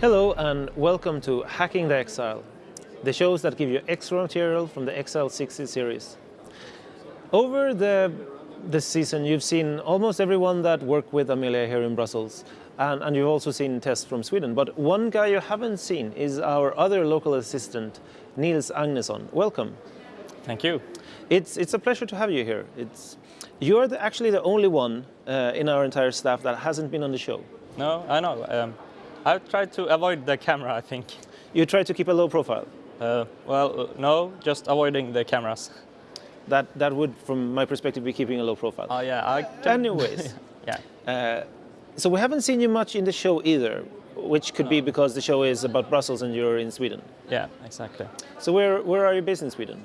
Hello and welcome to Hacking the Exile, the shows that give you extra material from the Exile 60 series. Over the this season you've seen almost everyone that worked with Amelia here in Brussels and, and you've also seen tests from Sweden. But one guy you haven't seen is our other local assistant, Nils Agnesson. Welcome. Thank you. It's, it's a pleasure to have you here. It's, you're the, actually the only one uh, in our entire staff that hasn't been on the show. No, I know. Um, I've tried to avoid the camera, I think. You try to keep a low profile. Uh, well, uh, no, just avoiding the cameras. That, that would, from my perspective, be keeping a low profile. Oh yeah, I can... Anyways. yeah. Uh, so we haven't seen you much in the show either, which could be because the show is about Brussels and you're in Sweden. Yeah, exactly. So where, where are you based in Sweden?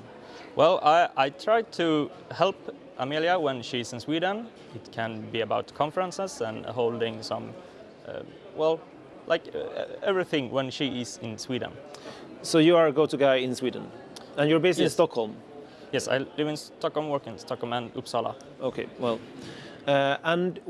Well, I, I try to help Amelia when she's in Sweden. It can be about conferences and holding some, uh, well, like uh, everything when she is in Sweden. So you are a go-to guy in Sweden, and you're based in Stockholm. Yes, I live in Stockholm, work in Stockholm and Uppsala. Okay, well, uh, and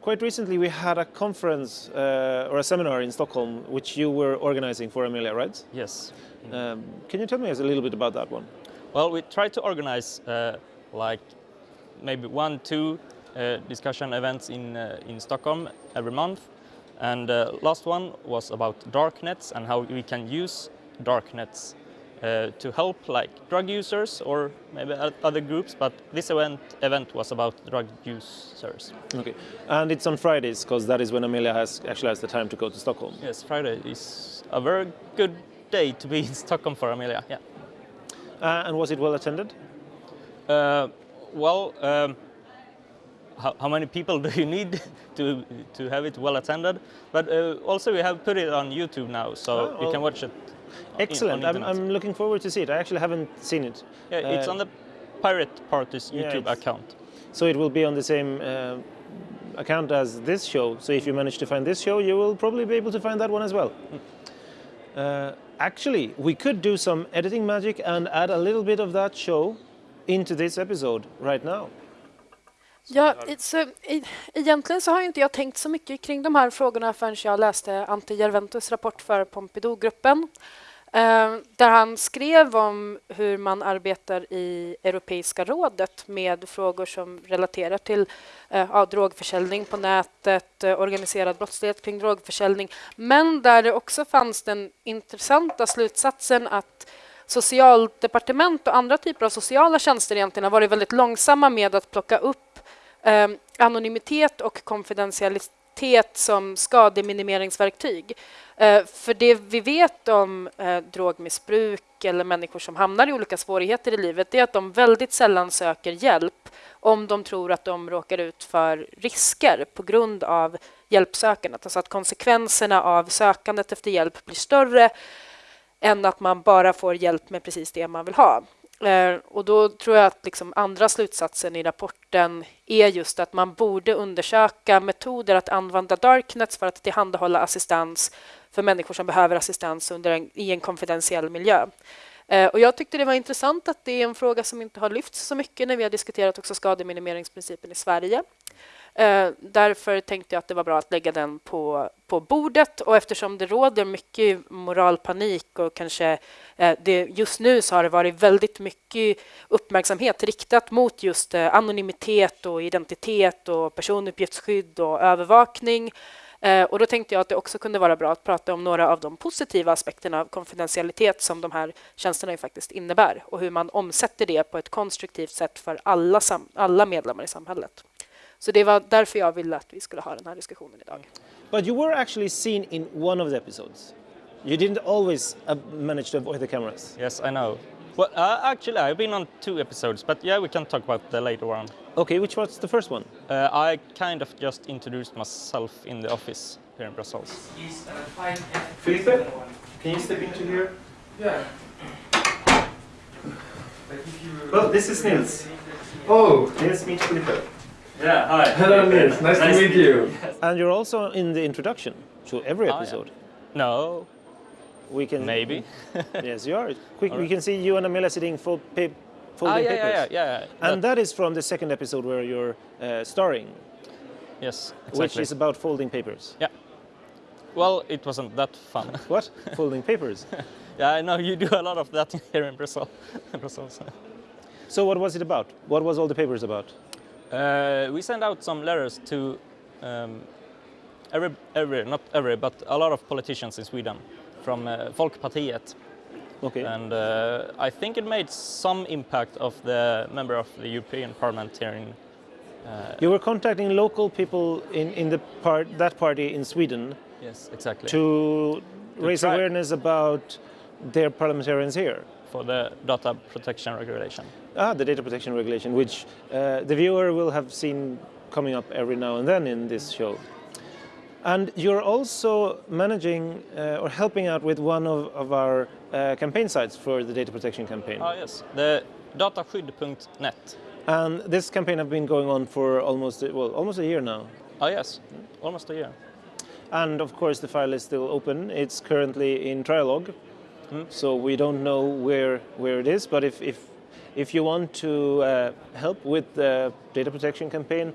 quite recently we had a conference uh, or a seminar in Stockholm, which you were organizing for Amelia, right? Yes. Um, can you tell me a little bit about that one? Well, we try to organize uh, like maybe one, two uh, discussion events in, uh, in Stockholm every month. And uh, last one was about dark nets and how we can use darknets uh, to help like drug users or maybe other groups. But this event, event was about drug users. Okay, and it's on Fridays because that is when Amelia has actually has the time to go to Stockholm. Yes, Friday is a very good day to be in Stockholm for Amelia. Yeah. Uh, and was it well attended? Uh, well, um, how, how many people do you need to to have it well attended? But uh, also we have put it on YouTube now, so Oh, you can watch it. Excellent. I'm. I'm looking forward to see it. I actually haven't seen it. yeah, it's uh, on the Pirate Party's YouTube it's- account. So it will be on the same uh, account as this show. So if you manage to find this show, you will probably be able to find that one as well. Uh, actually, we could do some editing magic and add a little bit of that show into this episode right now. Ja, så, egentligen så har inte jag tänkt så mycket kring de här frågorna förrän jag läste Ante Jerventus rapport för Pompidou-gruppen. Eh, där han skrev om hur man arbetar i Europeiska rådet med frågor som relaterar till eh, ja, drogförsäljning på nätet, eh, organiserad brottslighet kring drogförsäljning. Men där det också fanns den intressanta slutsatsen att socialdepartement och andra typer av sociala tjänster egentligen har varit väldigt långsamma med att plocka upp eh, anonymitet och konfidentialitet som skademinimeringsverktyg. Eh, för det vi vet om eh, drogmissbruk eller människor som hamnar i olika svårigheter i livet är att de väldigt sällan söker hjälp om de tror att de råkar ut för risker på grund av hjälpsökandet. Alltså att konsekvenserna av sökandet efter hjälp blir större än att man bara får hjälp med precis det man vill ha. Eh, och då tror jag att liksom andra slutsatsen i rapporten är just att man borde undersöka metoder att använda darknets för att tillhandahålla assistans för människor som behöver assistans under en, i en konfidentiell miljö. Eh, och jag tyckte det var intressant att det är en fråga som inte har lyfts så mycket när vi har diskuterat också skademinimeringsprincipen i Sverige. Eh, därför tänkte jag att det var bra att lägga den på, på bordet och eftersom det råder mycket moralpanik och kanske eh, det, just nu så har det varit väldigt mycket uppmärksamhet riktat mot just eh, anonymitet och identitet och personuppgiftsskydd och övervakning. Eh, och då tänkte jag att det också kunde vara bra att prata om några av de positiva aspekterna av konfidentialitet som de här tjänsterna ju faktiskt innebär och hur man omsätter det på ett konstruktivt sätt för alla, alla medlemmar i samhället. Så det var därför jag ville att vi skulle ha den här diskussionen idag. But you were actually seen in one of the episodes. You didn't always uh, manage to avoid the cameras. Yes, I know. Well, uh, actually, I've been on two episodes, but yeah, we can talk about the later one. Okay, which was the first one? Uh, I kind of just introduced myself in the office here in Brussels. Felipe, can you step into here? Yeah. Well, this is Nils. Oh, Nils, meet Felipe. Yeah, hi. hello Nils. Nice, to meet you. And you're also in the introduction to every Oh, episode. No, We can maybe. yes, you are. Quick, we can see you and Amelia sitting fold, pa- Ah, folding yeah, yeah, papers. yeah, yeah, yeah. And that is from the second episode where you're uh, starring, yes, exactly. which is about folding papers. Yeah. well, it wasn't that fun. What? Folding papers. yeah, I know you do a lot of that here in Brussels. Brussels. So what was it about? What was all the papers about? Uh, we sent out some letters to um, every, every, not every, but a lot of politicians in Sweden from uh, Folkpartiet. Okay. And uh, I think it made some impact of the member of the European Parliament here in you were contacting local people in, in the part that party in Sweden Yes, exactly. to raise awareness about their parliamentarians here. For the data protection regulation. Ah, the data protection regulation, which uh, the viewer will have seen coming up every now and then in this show. And you're also managing uh, or helping out with one of, of our uh, campaign sites for the data protection campaign. Ah, yes. The dataskydd.net. And this campaign has been going on for almost well, almost a year now. Ah, yes. Almost a year. And of course, the file is still open. It's currently in trialogue, so we don't know where where it is. But if if if you want to uh, help with the data protection campaign,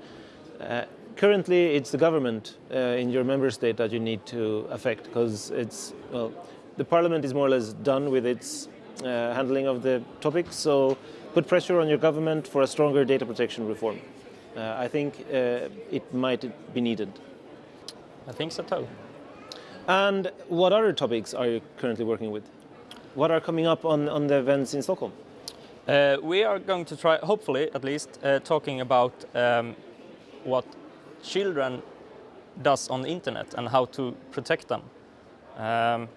uh, currently it's the government uh, in your member state that you need to affect because it's well, the parliament is more or less done with its uh, handling of the topic. So put pressure on your government for a stronger data protection reform. Uh, I think uh, it might be needed. I think so too. And what other topics are you currently working with? What are coming up on, on the events in Stockholm? Uh, we are going to try, hopefully at least, uh, talking about um, what children does on the internet and how to protect them. Um,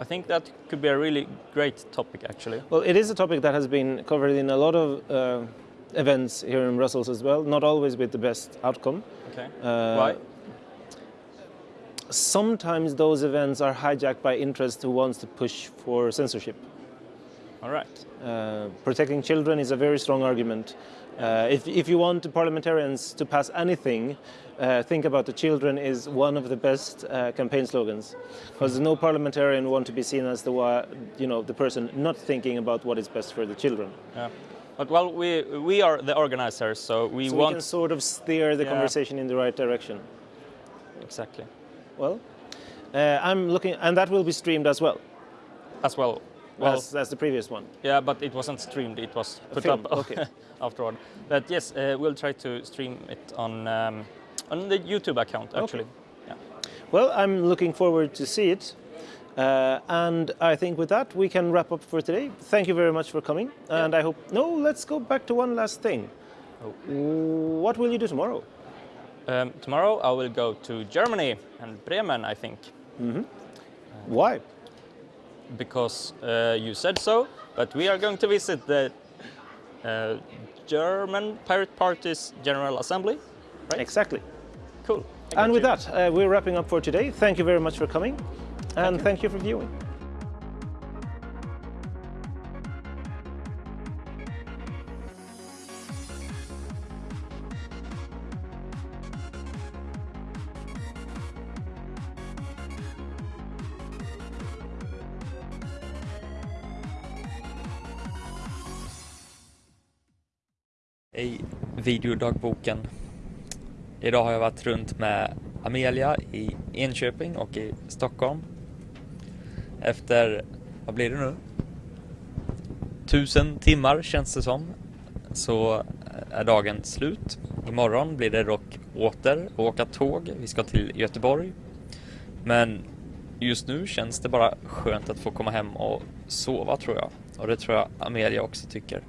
I think that could be a really great topic actually. Well, it is a topic that has been covered in a lot of uh, events here in Brussels as well, not always with the best outcome. Okay. Uh, Why? Sometimes those events are hijacked by interest who wants to push for censorship. All right. Uh, protecting children is a very strong argument. Uh, if, if you want the parliamentarians to pass anything, uh, think about the children is one of the best uh, campaign slogans, because no parliamentarian want to be seen as the you know the person not thinking about what is best for the children. Yeah. But well, we we are the organizers, so we So we want can sort of steer the Yeah. conversation in the right direction. exactly Well, uh, I'm looking, and that will be streamed as well as well. Well, as, as the previous one. yeah, but it wasn't streamed; it was put filmed, up okay. afterward. But yes, uh, we'll try to stream it on um, on the YouTube account actually. Yeah. Well, I'm looking forward to see it. Uh, and I think with that, we can wrap up for today. Thank you very much for coming. And I hope, no, let's go back to one last thing. What will you do tomorrow? Um, tomorrow I will go to Germany and Bremen, I think, Why? Because uh, you said so. But we are going to visit the uh, German Pirate Party's General Assembly. Right. Exactly. Cool. And with that, uh, we're wrapping up for today. Thank you very much for coming. And thank you for viewing. I videodagboken. Idag har jag varit runt med Amelia i Enköping och i Stockholm. Efter, vad blir det nu? Tusen timmar känns det som. Så eh, är dagen slut. Imorgon blir det dock åter att åka tåg. Vi ska till Göteborg. Men just nu känns det bara skönt att få komma hem och sova tror jag. Och det tror jag Amelia också tycker.